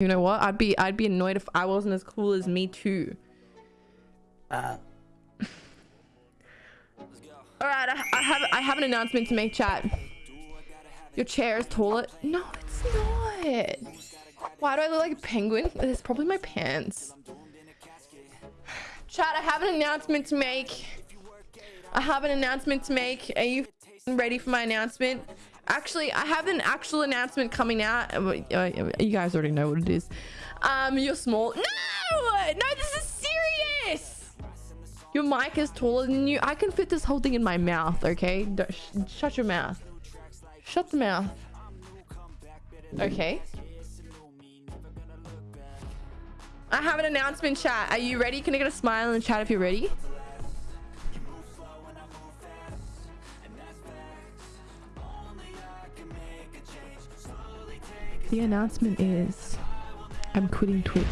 You know what? I'd be I'd be annoyed if I wasn't as cool as me too. Uh, All right, I, I have I have an announcement to make, chat. Your chair is taller. No, it's not. Why do I look like a penguin? It's probably my pants. Chat, I have an announcement to make. I have an announcement to make. Are you ready for my announcement? Actually, I have an actual announcement coming out. Uh, uh, You guys already know what it is. Um, you're small. No! No, this is serious! Your mic is taller than you. I can fit this whole thing in my mouth, okay? Sh shut your mouth. Shut the mouth. Okay. I have an announcement chat. Are you ready? Can I get a smile in the chat if you're ready? The announcement is I'm quitting Twitch.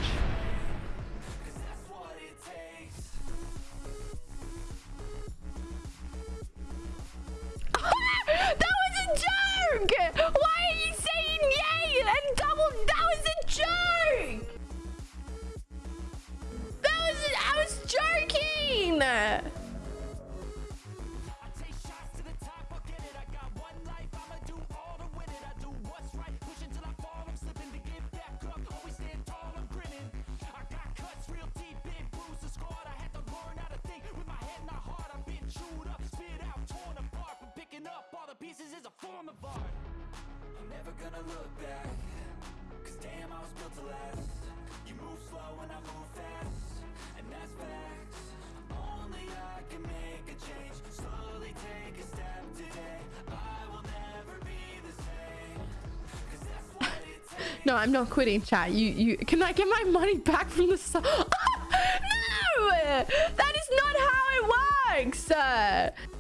I'm never gonna look back. Cause damn, I was built to last. You move slow and I move fast. And that's facts. Only I can make a change. Slowly take a step today. I will never be the same. Cause that's what it takes. No, I'm not quitting, chat. You, you, can I get my money back from the no! That is not how it works!